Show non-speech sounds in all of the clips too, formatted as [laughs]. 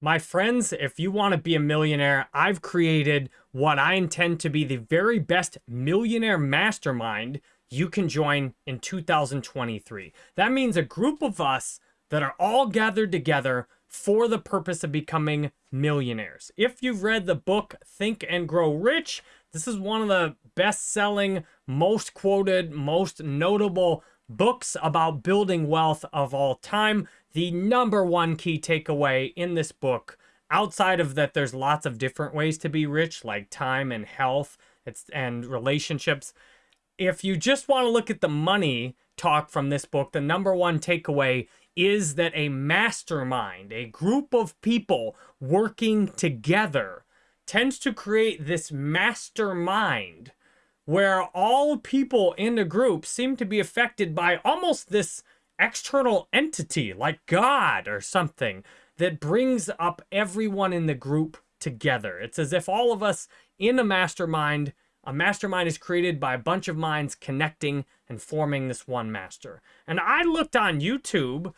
My friends, if you want to be a millionaire, I've created what I intend to be the very best millionaire mastermind you can join in 2023. That means a group of us that are all gathered together for the purpose of becoming millionaires. If you've read the book Think and Grow Rich, this is one of the best selling, most quoted, most notable books about building wealth of all time. The number one key takeaway in this book, outside of that, there's lots of different ways to be rich, like time and health it's, and relationships. If you just want to look at the money talk from this book, the number one takeaway is that a mastermind, a group of people working together, tends to create this mastermind where all people in the group seem to be affected by almost this external entity like God or something that brings up everyone in the group together. It's as if all of us in a mastermind, a mastermind is created by a bunch of minds connecting and forming this one master. And I looked on YouTube,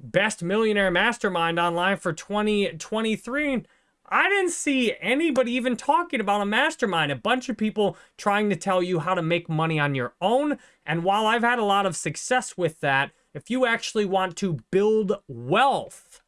Best Millionaire Mastermind online for 2023, I didn't see anybody even talking about a mastermind. A bunch of people trying to tell you how to make money on your own. And while I've had a lot of success with that, if you actually want to build wealth,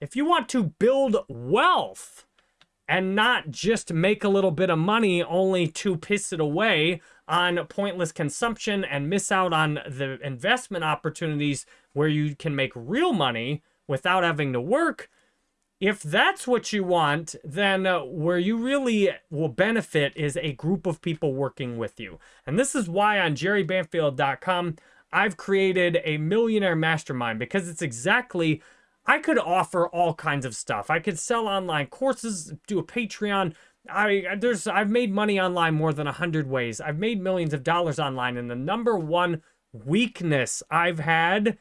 if you want to build wealth and not just make a little bit of money only to piss it away on pointless consumption and miss out on the investment opportunities where you can make real money without having to work, if that's what you want, then uh, where you really will benefit is a group of people working with you. And this is why on jerrybanfield.com, I've created a millionaire mastermind because it's exactly, I could offer all kinds of stuff. I could sell online courses, do a Patreon. I there's I've made money online more than a hundred ways. I've made millions of dollars online, and the number one weakness I've had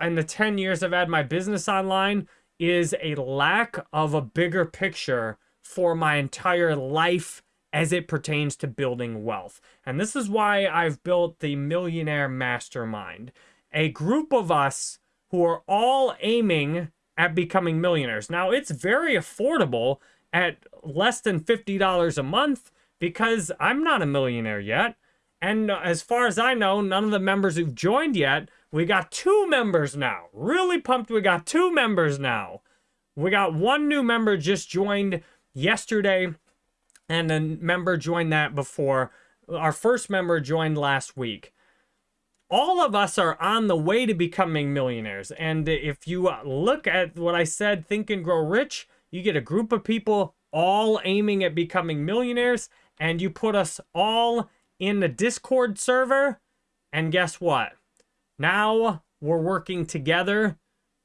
in the 10 years I've had my business online is a lack of a bigger picture for my entire life as it pertains to building wealth. And this is why I've built the Millionaire Mastermind, a group of us who are all aiming at becoming millionaires. Now, it's very affordable at less than $50 a month because I'm not a millionaire yet. And as far as I know, none of the members who've joined yet we got two members now. Really pumped we got two members now. We got one new member just joined yesterday, and a member joined that before. Our first member joined last week. All of us are on the way to becoming millionaires. And if you uh, look at what I said, Think and Grow Rich, you get a group of people all aiming at becoming millionaires, and you put us all in the Discord server, and guess what? Now we're working together.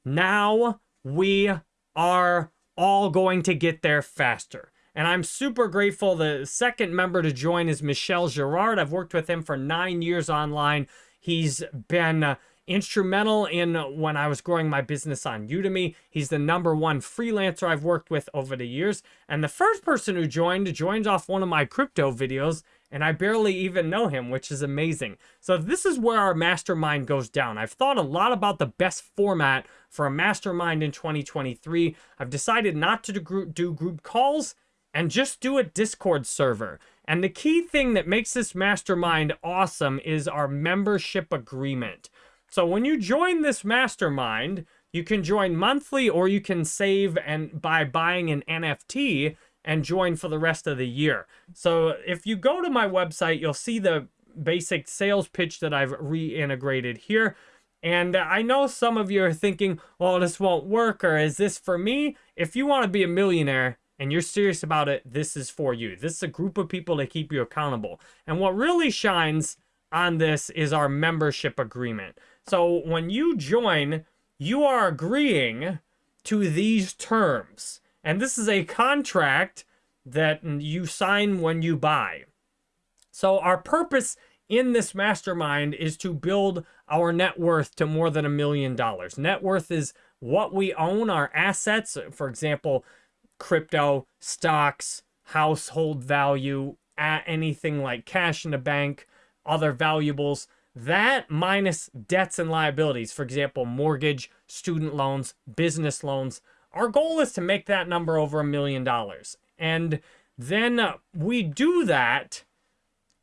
Now we are all going to get there faster. And I'm super grateful. The second member to join is Michel Girard. I've worked with him for nine years online. He's been uh, instrumental in when I was growing my business on Udemy. He's the number one freelancer I've worked with over the years. And the first person who joined joined off one of my crypto videos and I barely even know him, which is amazing. So this is where our mastermind goes down. I've thought a lot about the best format for a mastermind in 2023. I've decided not to do group, do group calls and just do a Discord server. And the key thing that makes this mastermind awesome is our membership agreement. So when you join this mastermind, you can join monthly or you can save and by buying an NFT and join for the rest of the year. So if you go to my website, you'll see the basic sales pitch that I've reintegrated here. And I know some of you are thinking, well, this won't work, or is this for me? If you want to be a millionaire and you're serious about it, this is for you. This is a group of people to keep you accountable. And what really shines on this is our membership agreement. So when you join, you are agreeing to these terms. And this is a contract that you sign when you buy. So our purpose in this mastermind is to build our net worth to more than a million dollars. Net worth is what we own, our assets, for example, crypto, stocks, household value, anything like cash in the bank, other valuables. That minus debts and liabilities, for example, mortgage, student loans, business loans, our goal is to make that number over a million dollars. And then we do that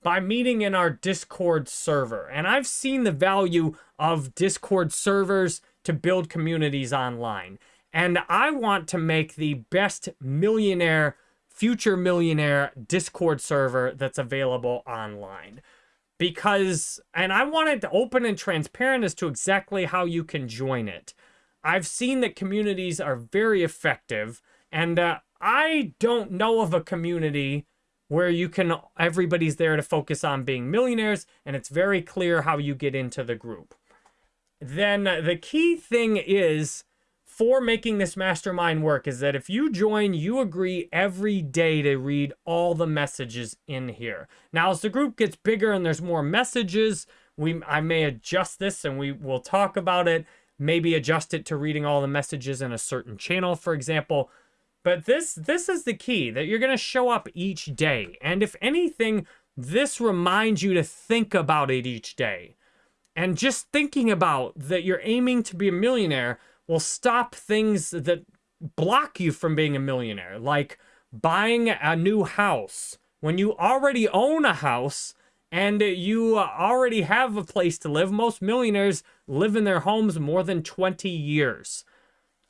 by meeting in our Discord server. And I've seen the value of Discord servers to build communities online. And I want to make the best millionaire, future millionaire Discord server that's available online. Because, and I want it to open and transparent as to exactly how you can join it. I've seen that communities are very effective, and uh, I don't know of a community where you can, everybody's there to focus on being millionaires, and it's very clear how you get into the group. Then the key thing is for making this mastermind work is that if you join, you agree every day to read all the messages in here. Now, as the group gets bigger and there's more messages, we I may adjust this and we will talk about it. Maybe adjust it to reading all the messages in a certain channel, for example. But this this is the key that you're going to show up each day. And if anything, this reminds you to think about it each day. And just thinking about that you're aiming to be a millionaire will stop things that block you from being a millionaire, like buying a new house. When you already own a house and you already have a place to live, most millionaires live in their homes more than 20 years.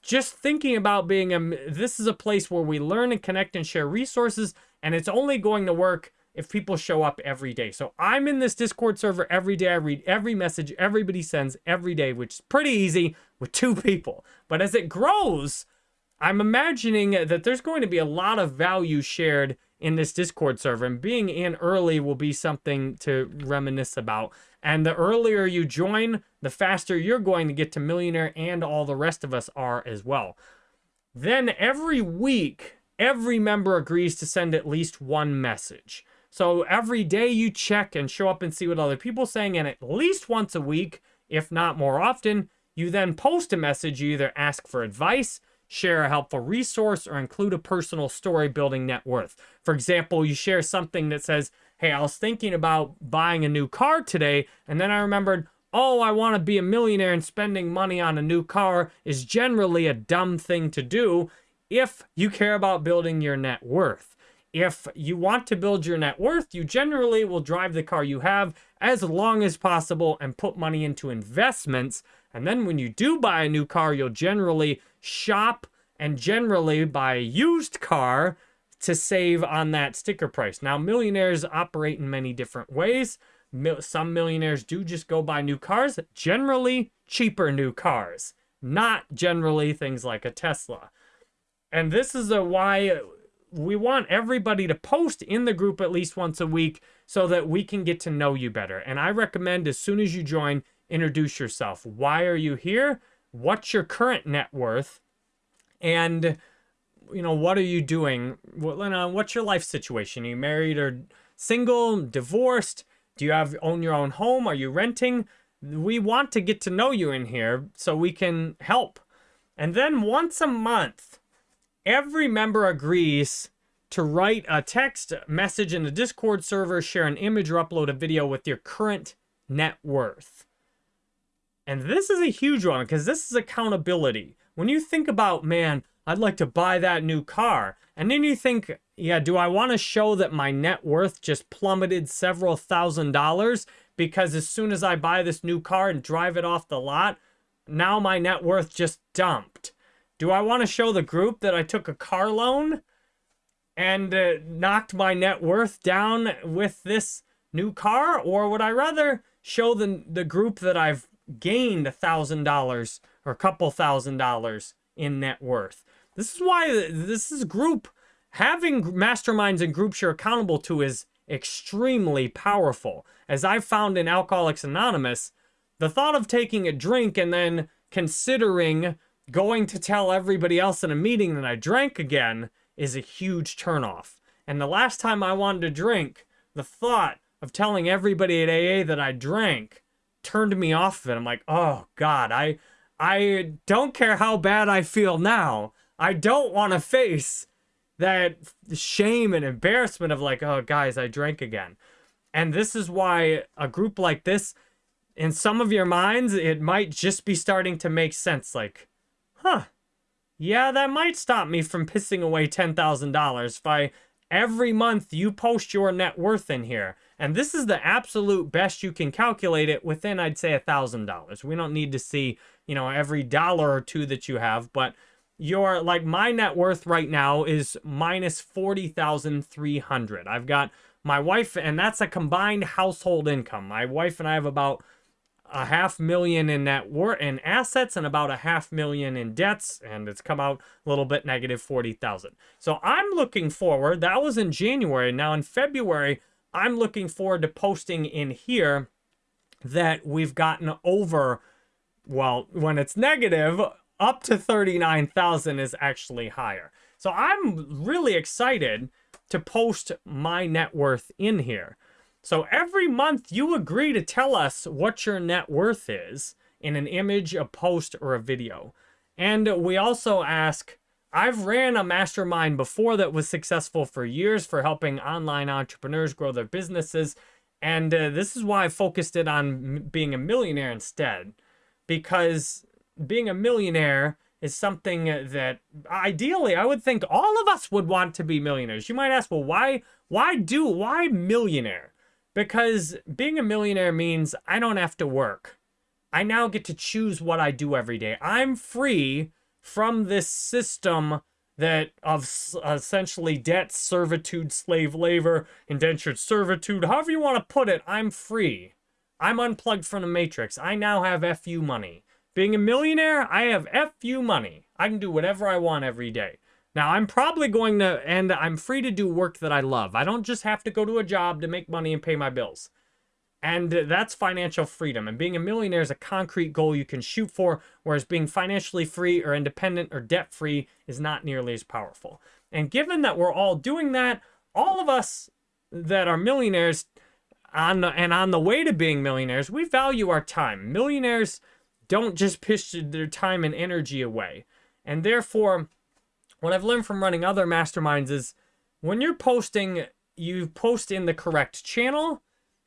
Just thinking about being a, this is a place where we learn and connect and share resources, and it's only going to work if people show up every day. So I'm in this Discord server every day. I read every message everybody sends every day, which is pretty easy with two people. But as it grows, I'm imagining that there's going to be a lot of value shared in this Discord server, and being in early will be something to reminisce about. And the earlier you join, the faster you're going to get to millionaire, and all the rest of us are as well. Then every week, every member agrees to send at least one message. So every day you check and show up and see what other people are saying, and at least once a week, if not more often, you then post a message. You either ask for advice, share a helpful resource, or include a personal story building net worth. For example, you share something that says, hey, I was thinking about buying a new car today, and then I remembered, oh, I want to be a millionaire and spending money on a new car is generally a dumb thing to do if you care about building your net worth. If you want to build your net worth, you generally will drive the car you have as long as possible and put money into investments. And then when you do buy a new car, you'll generally shop and generally buy a used car to save on that sticker price. Now, millionaires operate in many different ways. Some millionaires do just go buy new cars, generally cheaper new cars, not generally things like a Tesla. And this is a why we want everybody to post in the group at least once a week so that we can get to know you better. And I recommend as soon as you join, introduce yourself. Why are you here? What's your current net worth? And you know, what are you doing? What's your life situation? Are you married or single, divorced? Do you have own your own home? Are you renting? We want to get to know you in here so we can help. And then once a month, every member agrees to write a text message in the Discord server, share an image, or upload a video with your current net worth. And this is a huge one because this is accountability. When you think about, man, I'd like to buy that new car, and then you think, yeah, do I want to show that my net worth just plummeted several thousand dollars because as soon as I buy this new car and drive it off the lot, now my net worth just dumped? Do I want to show the group that I took a car loan and uh, knocked my net worth down with this new car? Or would I rather show the, the group that I've gained a thousand dollars or a couple thousand dollars in net worth? This is why this is group having masterminds and groups you're accountable to is extremely powerful. As I've found in Alcoholics Anonymous, the thought of taking a drink and then considering going to tell everybody else in a meeting that I drank again is a huge turnoff. And the last time I wanted to drink, the thought of telling everybody at AA that I drank turned me off of it. I'm like, oh God, I I don't care how bad I feel now. I don't want to face that shame and embarrassment of like, oh guys, I drank again. And this is why a group like this, in some of your minds, it might just be starting to make sense. Like, huh, yeah, that might stop me from pissing away $10,000 if I every month you post your net worth in here. And this is the absolute best you can calculate it within, I'd say, $1,000. We don't need to see, you know, every dollar or two that you have, but your, like, my net worth right now is minus 40,300. I've got my wife, and that's a combined household income. My wife and I have about a half million in net worth in assets and about a half million in debts and it's come out a little bit negative 40,000. So I'm looking forward that was in January now in February I'm looking forward to posting in here that we've gotten over well when it's negative up to 39,000 is actually higher. So I'm really excited to post my net worth in here. So every month you agree to tell us what your net worth is in an image, a post, or a video. And we also ask, I've ran a mastermind before that was successful for years for helping online entrepreneurs grow their businesses. And uh, this is why I focused it on being a millionaire instead. Because being a millionaire is something that ideally I would think all of us would want to be millionaires. You might ask, well, why, why do, why millionaire? Because being a millionaire means I don't have to work. I now get to choose what I do every day. I'm free from this system that of essentially debt, servitude, slave labor, indentured servitude, however you want to put it, I'm free. I'm unplugged from the matrix. I now have FU money. Being a millionaire, I have FU money. I can do whatever I want every day. Now, I'm probably going to, and I'm free to do work that I love. I don't just have to go to a job to make money and pay my bills. And that's financial freedom. And being a millionaire is a concrete goal you can shoot for, whereas being financially free or independent or debt free is not nearly as powerful. And given that we're all doing that, all of us that are millionaires on the, and on the way to being millionaires, we value our time. Millionaires don't just push their time and energy away. And therefore, what I've learned from running other masterminds is when you're posting, you post in the correct channel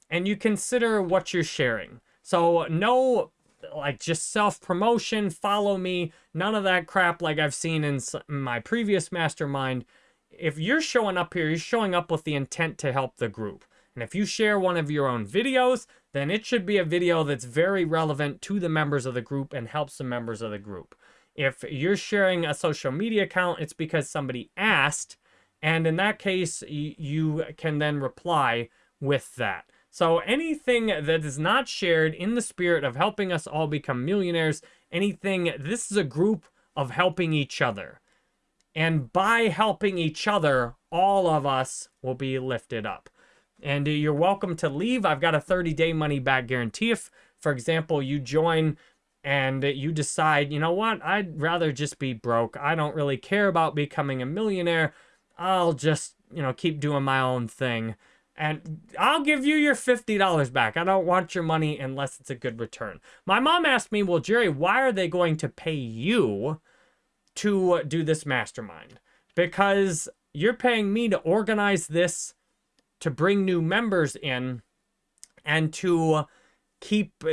and you consider what you're sharing. So no like just self-promotion, follow me, none of that crap like I've seen in my previous mastermind. If you're showing up here, you're showing up with the intent to help the group. And if you share one of your own videos, then it should be a video that's very relevant to the members of the group and helps the members of the group. If you're sharing a social media account, it's because somebody asked. And in that case, you can then reply with that. So anything that is not shared in the spirit of helping us all become millionaires, anything, this is a group of helping each other. And by helping each other, all of us will be lifted up. And you're welcome to leave. I've got a 30-day money-back guarantee. If, for example, you join and you decide, you know what, I'd rather just be broke. I don't really care about becoming a millionaire. I'll just, you know, keep doing my own thing. And I'll give you your $50 back. I don't want your money unless it's a good return. My mom asked me, well, Jerry, why are they going to pay you to do this mastermind? Because you're paying me to organize this, to bring new members in, and to keep uh,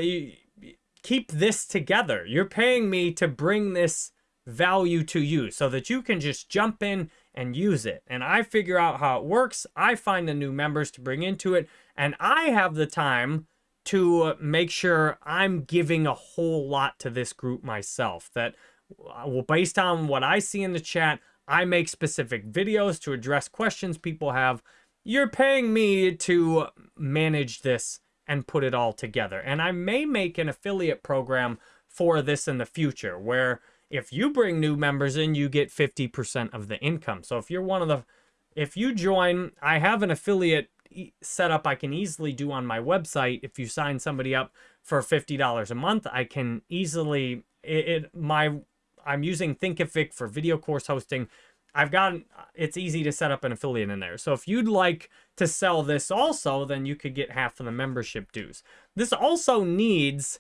keep this together. You're paying me to bring this value to you so that you can just jump in and use it. And I figure out how it works. I find the new members to bring into it. And I have the time to make sure I'm giving a whole lot to this group myself. That, uh, well, based on what I see in the chat, I make specific videos to address questions people have. You're paying me to manage this and put it all together. And I may make an affiliate program for this in the future where if you bring new members in, you get 50% of the income. So if you're one of the, if you join, I have an affiliate setup I can easily do on my website. If you sign somebody up for $50 a month, I can easily, it, it my, I'm using Thinkific for video course hosting. I've got, it's easy to set up an affiliate in there. So if you'd like to sell this also, then you could get half of the membership dues. This also needs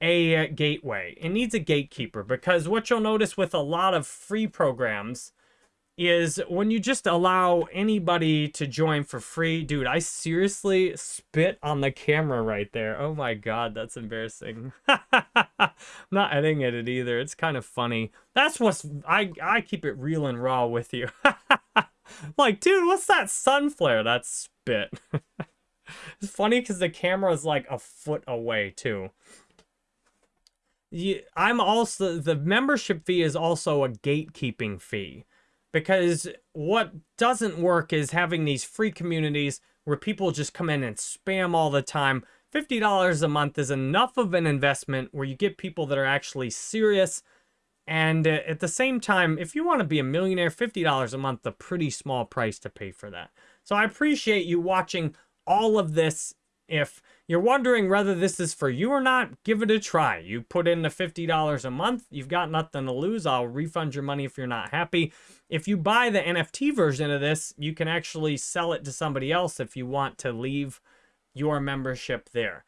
a uh, gateway. It needs a gatekeeper because what you'll notice with a lot of free programs is when you just allow anybody to join for free. Dude, I seriously spit on the camera right there. Oh my god, that's embarrassing. I'm [laughs] not editing it either. It's kind of funny. That's what's I I keep it real and raw with you. [laughs] like, dude, what's that sun flare? That's spit. [laughs] it's funny because the camera is like a foot away too. I'm also the membership fee is also a gatekeeping fee because what doesn't work is having these free communities where people just come in and spam all the time. $50 a month is enough of an investment where you get people that are actually serious. And uh, at the same time, if you want to be a millionaire, $50 a month, a pretty small price to pay for that. So I appreciate you watching all of this. If you're wondering whether this is for you or not, give it a try. You put in the $50 a month, you've got nothing to lose. I'll refund your money if you're not happy. If you buy the NFT version of this, you can actually sell it to somebody else if you want to leave your membership there.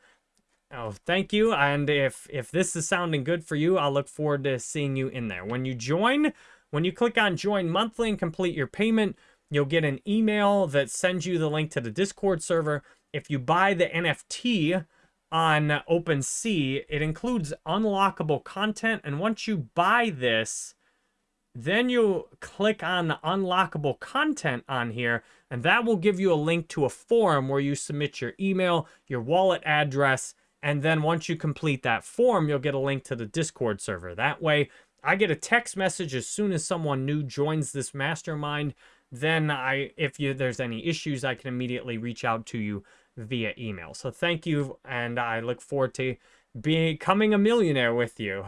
Oh, thank you. And if if this is sounding good for you, I'll look forward to seeing you in there. When you join, when you click on join monthly and complete your payment, you'll get an email that sends you the link to the Discord server. If you buy the NFT on OpenSea, it includes unlockable content. And once you buy this, then you click on the unlockable content on here, and that will give you a link to a form where you submit your email, your wallet address, and then once you complete that form, you'll get a link to the Discord server. That way, I get a text message as soon as someone new joins this mastermind. Then I, if you there's any issues, I can immediately reach out to you via email. So thank you, and I look forward to becoming a millionaire with you.